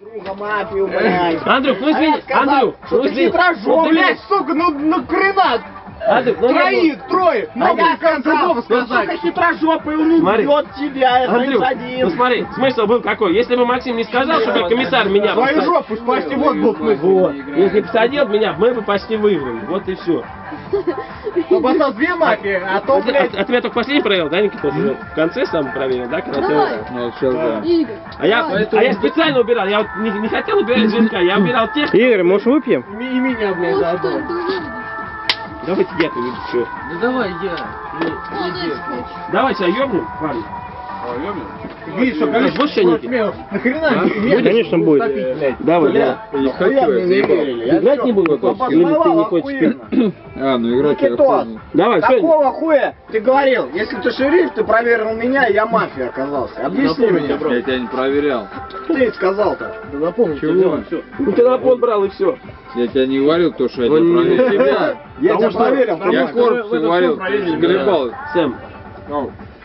Друга блядь. Андрюх, ну А я извини, сказал, Андрюх, что ну извини. Ну ты меня- блядь, сука, ну, ну хрена. Андрюх, ну я- Троих, трое. А я в конце сказал, слова ну, сказать. сука, хитрожопый, он Смотри. убьет тебя, это Андрюх, ну смотри, смысл был какой? Если бы Максим не сказал, чтобы комиссар меня Свою посадил- жопу спасти, вот был смысл. Вот. Если бы посадил меня, мы бы почти выиграли. Вот и все. Чтобы осталось две мафии, а то, А, ты- блядь, а- а тебя только последний проверил, да, Никита? В конце сам проверил, да? когда ты- Давай. Ну, вот сейчас да. Игорь. А я, давай. а я специально убирал, я вот не, не хотел убирать жирка, я убирал тех. Игорь, может выпьем? и меня, блядь, Ну что, заодно. ты? Давайте я тут все. Да давай я. Молодец, коч. Давайте, а ёбнем, парни. Видишь, что Ну, количество будешь чайники? Нахрена А? меня Конечно, будет. Давай, давай. Играть не буду, или ты не хочешь охуенно. А, ну играть я. Давай. Какого хуя ты говорил? Если ты шериф, ты проверил меня, я мафия оказался. Объясни мне. Я тебя не проверял. Ты сказал-то. Чего? Ну телефон брал и все. Я тебя не говорил то, что я Ну, тебя не проверил. Я тебя проверил. Я корпус говорил, гребал. Сэм,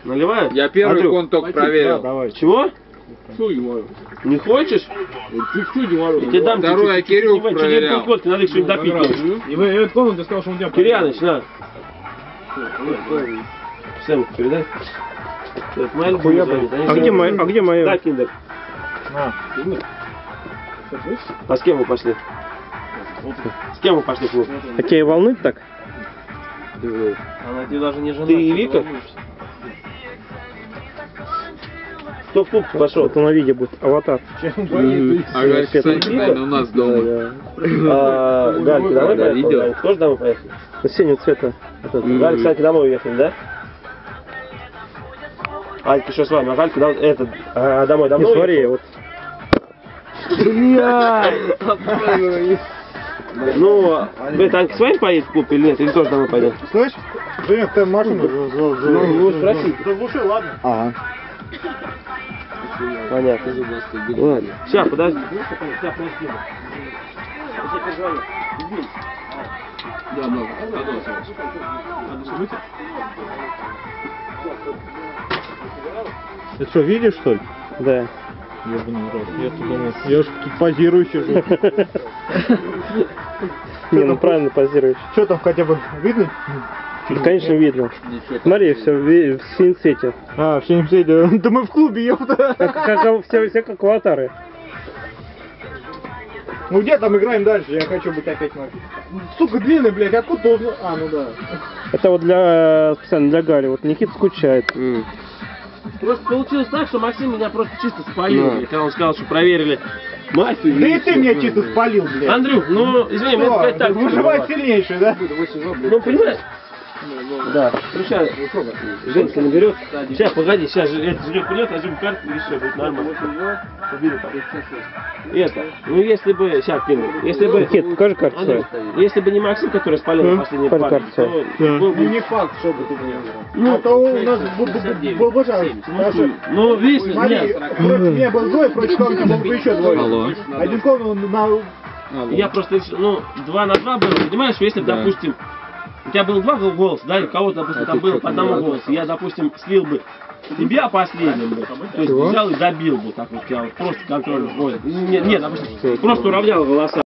наливаю? Я первый Андрюх, кон только проверил. Чего? Не хочешь? Я тебе дам Второй я. Кирилл проверял. водки, надо их что-нибудь допить. И в эту комнату ты сказал, что он тебя Кирьяныч, на. Сэм, передай. Это моя любимая звонит. Они А где моя? А где Да, моя? Киндер. А с кем вы пошли? С кем вы пошли в клуб? А тебя и волнует так? Она тебе даже не жена. Ты и Вика? Кто в клуб пошел? Вот на видео будет. Аватар. А Галь, кстати, наверное, у нас дома. А, Галька, домой Да. Галька тоже домой поехали? Синего цвета. Галька, кстати, домой уехали, да? Алька еще с вами, а Галька дом- это, а, домой Не давно смотри, вот. Ну, это Анька с вами поедет в клуб или нет? Или тоже домой пойдет? Слышь? Женек, ты машину Ну, ну, спроси. заглуши, ладно? Ага. Понятно. Ладно. Сейчас, подожди. Сейчас, подожди. Да, да, Ты что, видишь, что ли? Да. Ебаный рот. Я тут думал, я ж тут позирую сижу. Не, ну правильно позируешь. Что там хотя бы видно? Да, конечно, видно. Смотри, все в, в синем. А, в синем цвете. Да мы в клубе, ёпта. Как, как, все, все как аватары. Ну где там играем дальше? Я хочу быть опять мафией. Сука, длинный, блядь, откуда ты узнал? А, ну да. Это вот для специально для Гали. Вот Никита скучает. Просто получилось так, что Максим меня просто чисто спалил, блядь, когда он сказал, что проверили мафию. Да и ты меня чисто спалил, блядь. Андрюх, ну, извини, мне сказать так. Выживать сильнейший, да? Ну, понимаешь? Да. Ну, сейчас Женька наберет. Сейчас, погоди, сейчас же этот Женек придет, возьмем карту и все, будет нормально. Это, ну, если бы, сейчас кину, если бы... Никит, покажи карту свою. Если бы не Максим, который спалил Ну, последний карту то был Ну не факт, что бы ты мне Ну, А то у нас бу- наши- Ну, видишь, нет. против меня был двое, против кого-то был бы еще двое. Алло. Один кон на... Я просто, ну, два на два было, понимаешь, если бы, допустим, у тебя было два голоса, да, и у кого-то, допустим, А там было что, по одному голосу, я, допустим, слил бы тебя последним бы, то есть взял и добил бы, так вот, я вот просто контроль вводит. Нет, нет, допустим, просто уравнял голоса.